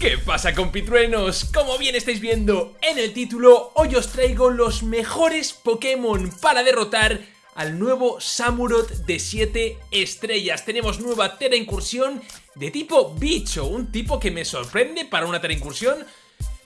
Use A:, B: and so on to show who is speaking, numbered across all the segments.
A: ¿Qué pasa compitruenos? Como bien estáis viendo en el título, hoy os traigo los mejores Pokémon para derrotar al nuevo Samurott de 7 estrellas. Tenemos nueva Tera Incursión de tipo bicho, un tipo que me sorprende para una Tera Incursión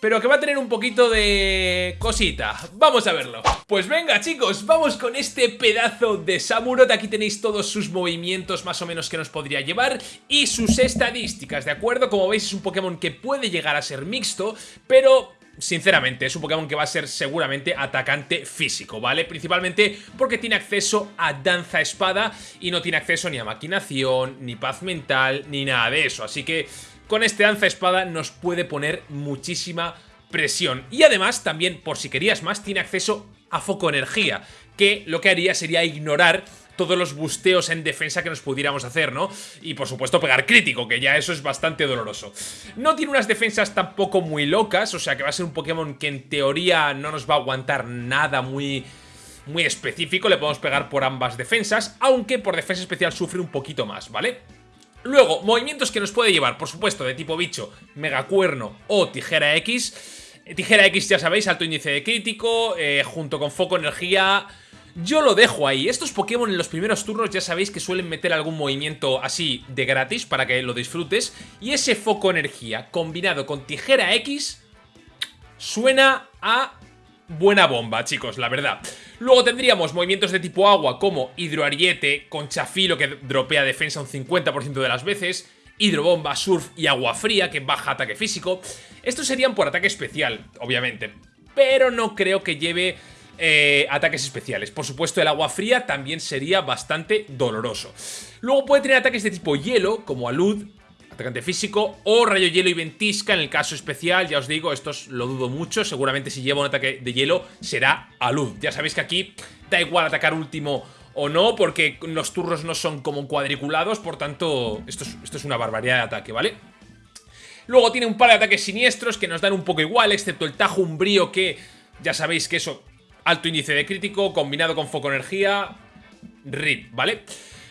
A: pero que va a tener un poquito de cosita. Vamos a verlo. Pues venga chicos, vamos con este pedazo de Samurott. Aquí tenéis todos sus movimientos más o menos que nos podría llevar y sus estadísticas, ¿de acuerdo? Como veis es un Pokémon que puede llegar a ser mixto, pero sinceramente, es un Pokémon que va a ser seguramente atacante físico, ¿vale? Principalmente porque tiene acceso a danza espada y no tiene acceso ni a maquinación, ni paz mental, ni nada de eso. Así que con este danza espada nos puede poner muchísima presión. Y además, también, por si querías más, tiene acceso a foco energía, que lo que haría sería ignorar todos los busteos en defensa que nos pudiéramos hacer, ¿no? Y por supuesto pegar crítico, que ya eso es bastante doloroso. No tiene unas defensas tampoco muy locas, o sea que va a ser un Pokémon que en teoría no nos va a aguantar nada muy muy específico, le podemos pegar por ambas defensas, aunque por defensa especial sufre un poquito más, ¿vale? Luego, movimientos que nos puede llevar, por supuesto, de tipo bicho, megacuerno o tijera X. Eh, tijera X, ya sabéis, alto índice de crítico, eh, junto con foco energía... Yo lo dejo ahí. Estos Pokémon en los primeros turnos ya sabéis que suelen meter algún movimiento así de gratis para que lo disfrutes. Y ese foco energía combinado con tijera X suena a buena bomba, chicos, la verdad. Luego tendríamos movimientos de tipo agua como Hidroariete, Conchafilo que dropea defensa un 50% de las veces, Hidrobomba, Surf y Agua Fría que baja ataque físico. Estos serían por ataque especial, obviamente, pero no creo que lleve eh, ataques especiales. Por supuesto, el agua fría también sería bastante doloroso. Luego puede tener ataques de tipo hielo, como Alud, atacante físico, o rayo hielo y ventisca en el caso especial, ya os digo, esto lo dudo mucho, seguramente si lleva un ataque de hielo será a luz. Ya sabéis que aquí da igual atacar último o no, porque los turnos no son como cuadriculados, por tanto, esto es, esto es una barbaridad de ataque, ¿vale? Luego tiene un par de ataques siniestros que nos dan un poco igual, excepto el Tajo Umbrío que ya sabéis que eso, alto índice de crítico, combinado con foco energía, RIP, vale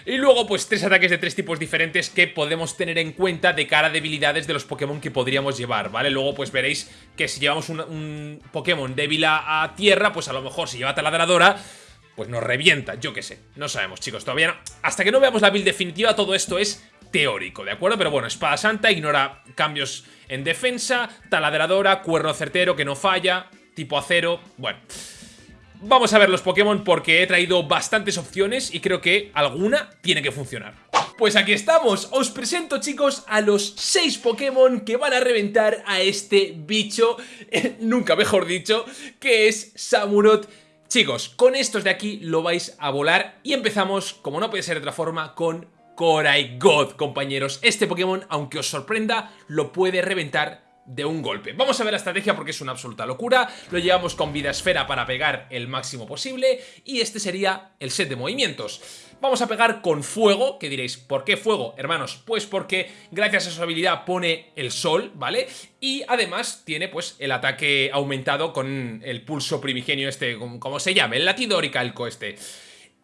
A: y luego, pues tres ataques de tres tipos diferentes que podemos tener en cuenta de cara a debilidades de los Pokémon que podríamos llevar, ¿vale? Luego, pues veréis que si llevamos un, Pokémon débil a, tierra, pues a lo mejor si lleva taladradora, pues nos revienta, yo qué sé. No sabemos, chicos, todavía no. Hasta que no veamos la build definitiva, todo esto es teórico, ¿de acuerdo? Pero bueno, Espada Santa ignora cambios en defensa, taladradora, cuerno certero que no falla, tipo acero, bueno... Vamos a ver los Pokémon porque he traído bastantes opciones y creo que alguna tiene que funcionar. Pues aquí estamos, os presento chicos a los 6 Pokémon que van a reventar a este bicho, nunca mejor dicho, que es Samurott Chicos, con estos de aquí lo vais a volar y empezamos, como no puede ser de otra forma, con Korai God, compañeros. Este Pokémon, aunque os sorprenda, lo puede reventar de un golpe. Vamos a ver la estrategia porque es una absoluta locura. Lo llevamos con vida esfera para pegar el máximo posible y este sería el set de movimientos. Vamos a pegar con fuego, que diréis, ¿por qué fuego, hermanos? Pues porque gracias a su habilidad pone el sol, ¿vale? Y además tiene pues el ataque aumentado con el pulso primigenio este, como se llame, el latido oricalco este.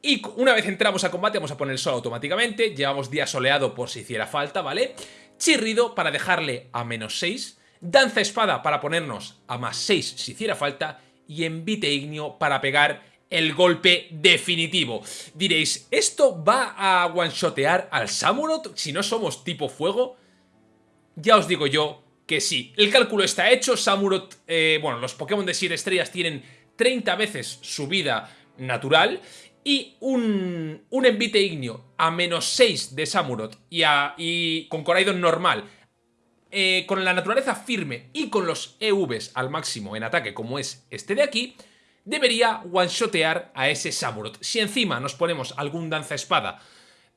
A: Y una vez entramos a combate vamos a poner el sol automáticamente, llevamos día soleado por si hiciera falta, ¿vale? Chirrido para dejarle a menos 6 Danza Espada para ponernos a más 6 si hiciera falta y Envite Ignio para pegar el golpe definitivo. Diréis, ¿esto va a one-shotear al Samurott si no somos tipo fuego? Ya os digo yo que sí. El cálculo está hecho, Samurott, eh, bueno, los Pokémon de 7 estrellas tienen 30 veces su vida natural y un, un Envite Ignio a menos 6 de Samurott y, y con Coraidon normal eh, con la naturaleza firme y con los EVs al máximo en ataque como es este de aquí, debería one-shotear a ese Samurott. Si encima nos ponemos algún danza espada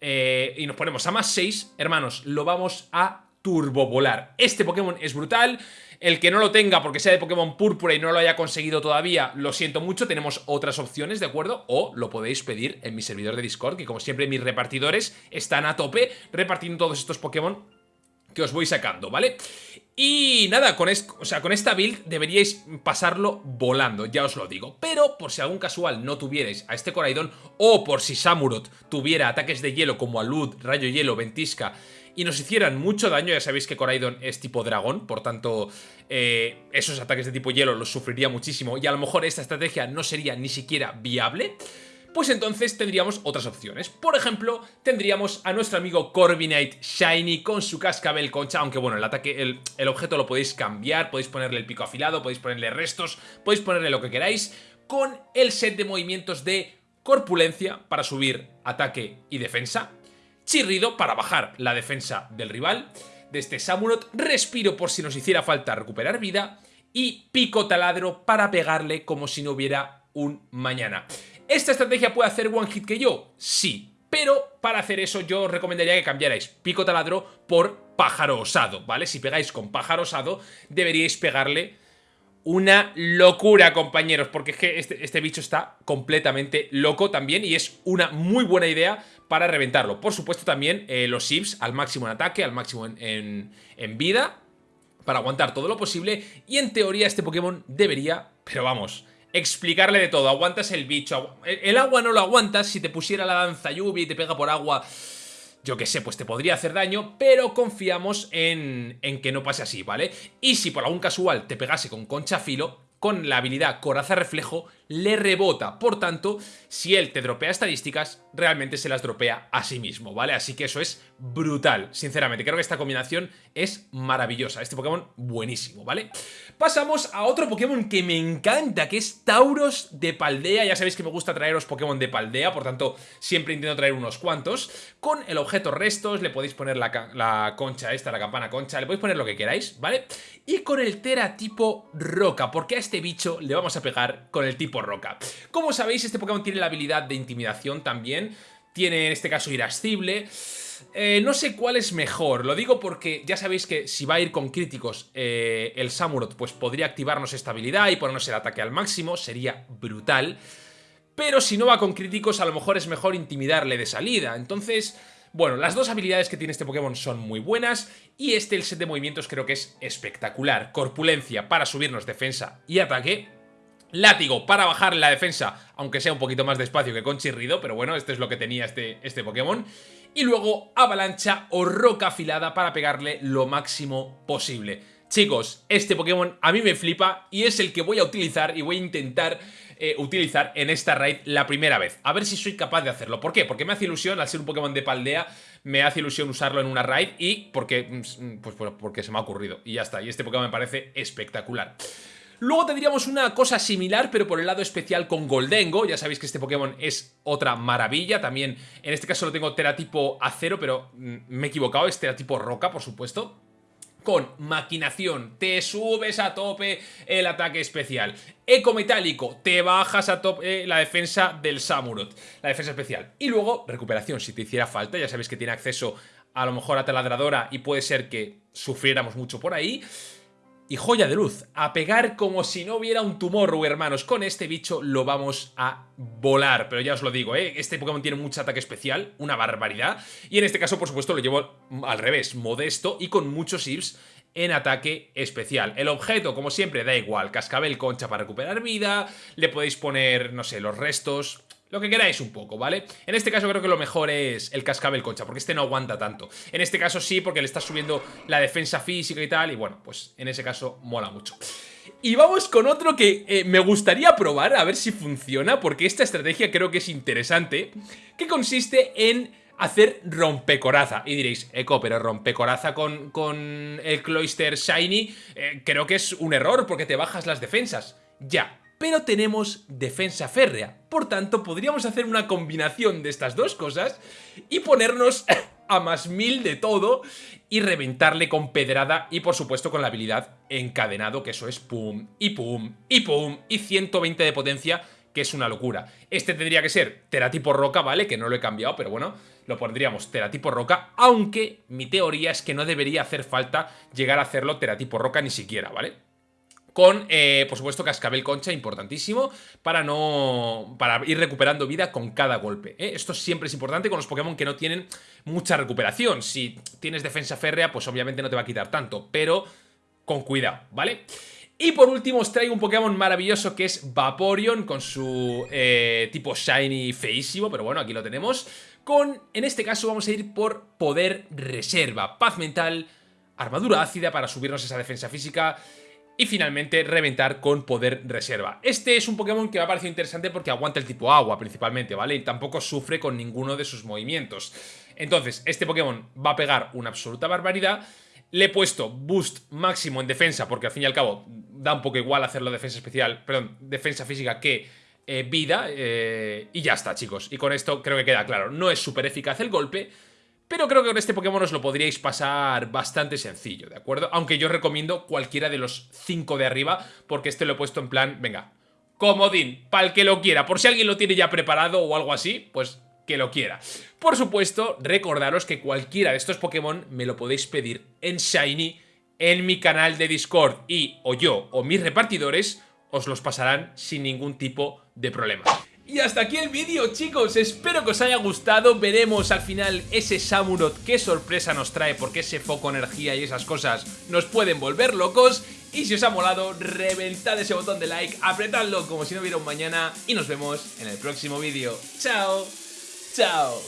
A: eh, y nos ponemos a más 6, hermanos, lo vamos a turbovolar. Este Pokémon es brutal, el que no lo tenga porque sea de Pokémon Púrpura y no lo haya conseguido todavía, lo siento mucho, tenemos otras opciones, ¿de acuerdo? O lo podéis pedir en mi servidor de Discord, que como siempre mis repartidores están a tope repartiendo todos estos Pokémon que os voy sacando, ¿vale? Y nada, con, o sea, con esta build deberíais pasarlo volando, ya os lo digo. Pero por si algún casual no tuvierais a este Coraidon, o por si Samurott tuviera ataques de hielo como Alud, Rayo Hielo, Ventisca y nos hicieran mucho daño, ya sabéis que Coraidon es tipo dragón, por tanto eh, esos ataques de tipo hielo los sufriría muchísimo y a lo mejor esta estrategia no sería ni siquiera viable pues entonces tendríamos otras opciones. Por ejemplo, tendríamos a nuestro amigo Corviknight Shiny con su cascabel concha, aunque bueno, el ataque, el, el, objeto lo podéis cambiar, podéis ponerle el pico afilado, podéis ponerle restos, podéis ponerle lo que queráis, con el set de movimientos de corpulencia para subir ataque y defensa, chirrido para bajar la defensa del rival, de este Samurott, respiro por si nos hiciera falta recuperar vida, y pico taladro para pegarle como si no hubiera un mañana. ¿Esta estrategia puede hacer one hit que yo? Sí, pero para hacer eso yo os recomendaría que cambiarais pico taladro por pájaro osado, ¿vale? Si pegáis con pájaro osado, deberíais pegarle una locura, compañeros, porque es que este, este, bicho está completamente loco también y es una muy buena idea para reventarlo. Por supuesto también eh, los Sims al máximo en ataque, al máximo en vida, para aguantar todo lo posible y en teoría este Pokémon debería, pero vamos explicarle de todo. Aguantas el bicho. El agua no lo aguantas. Si te pusiera la danza lluvia y te pega por agua, yo qué sé, pues te podría hacer daño, pero confiamos en, en, que no pase así, ¿vale? Y si por algún casual te pegase con concha filo, con la habilidad coraza reflejo, le rebota. Por tanto, si él te dropea estadísticas, realmente se las dropea a sí mismo, ¿vale? Así que eso es brutal, sinceramente. Creo que esta combinación es maravillosa. Este Pokémon buenísimo, ¿vale? Pasamos a otro Pokémon que me encanta, que es Tauros de Paldea. Ya sabéis que me gusta traeros Pokémon de Paldea, por tanto, siempre intento traer unos cuantos. Con el objeto restos, le podéis poner la, la concha esta, la campana concha, le podéis poner lo que queráis, ¿vale? Y con el Tera tipo Roca, porque a este bicho le vamos a pegar con el tipo roca. Como sabéis, este Pokémon tiene la habilidad de intimidación también, tiene en este caso irascible... Eh, no sé cuál es mejor, lo digo porque ya sabéis que si va a ir con críticos eh, el Samurott, pues podría activarnos esta habilidad y ponernos el ataque al máximo, sería brutal. Pero si no va con críticos, a lo mejor es mejor intimidarle de salida, entonces... Bueno, las dos habilidades que tiene este Pokémon son muy buenas y este, el set de movimientos, creo que es espectacular. Corpulencia para subirnos defensa y ataque Látigo para bajar la defensa, aunque sea un poquito más despacio que con chirrido, pero bueno, este es lo que tenía este, este Pokémon. Y luego avalancha o roca afilada para pegarle lo máximo posible. Chicos, este Pokémon a mí me flipa y es el que voy a utilizar y voy a intentar eh, utilizar en esta raid la primera vez. A ver si soy capaz de hacerlo. ¿Por qué? Porque me hace ilusión, al ser un Pokémon de paldea, me hace ilusión usarlo en una raid y porque, mm, pues, porque se me ha ocurrido. Y ya está, y este Pokémon me parece espectacular. Luego tendríamos una cosa similar, pero por el lado especial con Goldengo. Ya sabéis que este Pokémon es otra maravilla. También, en este caso lo tengo teratipo acero, pero mm, me he equivocado. Es teratipo roca, por supuesto con maquinación, te subes a tope el ataque especial. Eco metálico, te bajas a tope la defensa del Samurott, la defensa especial. Y luego, recuperación, si te hiciera falta, ya sabéis que tiene acceso a lo mejor a taladradora y puede ser que sufriéramos mucho por ahí y joya de luz, a pegar como si no hubiera un tumor, hermanos. Con este bicho lo vamos a volar, pero ya os lo digo, ¿eh? Este Pokémon tiene mucho ataque especial, una barbaridad. Y en este caso, por supuesto, lo llevo al revés, modesto y con muchos IVs en ataque especial. El objeto, como siempre, da igual, cascabel concha para recuperar vida, le podéis poner, no sé, los restos, lo que queráis un poco, ¿vale? En este caso creo que lo mejor es el cascabel concha, porque este no aguanta tanto. En este caso sí, porque le está subiendo la defensa física y tal, y bueno, pues en ese caso mola mucho. Y vamos con otro que eh, me gustaría probar, a ver si funciona, porque esta estrategia creo que es interesante, que consiste en hacer rompecoraza. Y diréis, Eco, pero rompecoraza con, con el Cloister Shiny, eh, creo que es un error, porque te bajas las defensas. Ya, pero tenemos defensa férrea. Por tanto, podríamos hacer una combinación de estas dos cosas y ponernos a más mil de todo y reventarle con pedrada y por supuesto con la habilidad encadenado, que eso es pum, y pum, y pum, y 120 de potencia, que es una locura. Este tendría que ser teratipo roca, ¿vale? Que no lo he cambiado, pero bueno, lo pondríamos teratipo roca, aunque mi teoría es que no debería hacer falta llegar a hacerlo teratipo roca ni siquiera, ¿vale? Con, eh, por supuesto, cascabel concha, importantísimo, para no para ir recuperando vida con cada golpe. ¿eh? Esto siempre es importante con los Pokémon que no tienen mucha recuperación. Si tienes defensa férrea, pues obviamente no te va a quitar tanto, pero con cuidado, ¿vale? Y por último os traigo un Pokémon maravilloso que es Vaporeon con su eh, tipo Shiny feísimo, pero bueno, aquí lo tenemos. con, en este caso vamos a ir por poder reserva, paz mental, armadura ácida para subirnos esa defensa física y finalmente reventar con poder reserva. Este es un Pokémon que me ha parecido interesante porque aguanta el tipo agua principalmente, ¿vale? Y tampoco sufre con ninguno de sus movimientos. Entonces, este Pokémon va a pegar una absoluta barbaridad. Le he puesto boost máximo en defensa porque al fin y al cabo da un poco igual hacerlo defensa especial, perdón, defensa física que eh, vida. Eh, y ya está, chicos. Y con esto creo que queda claro. No es súper eficaz el golpe, pero creo que con este Pokémon os lo podríais pasar bastante sencillo, ¿de acuerdo? Aunque yo recomiendo cualquiera de los 5 de arriba, porque este lo he puesto en plan, venga, comodín, para el que lo quiera. Por si alguien lo tiene ya preparado o algo así, pues que lo quiera. Por supuesto, recordaros que cualquiera de estos Pokémon me lo podéis pedir en Shiny en mi canal de Discord y o yo o mis repartidores os los pasarán sin ningún tipo de problema. Y hasta aquí el vídeo chicos, espero que os haya gustado, veremos al final ese Samurott qué sorpresa nos trae porque ese foco energía y esas cosas nos pueden volver locos y si os ha molado, reventad ese botón de like, apretadlo como si no hubiera un mañana y nos vemos en el próximo vídeo. ¡Chao! ¡Chao!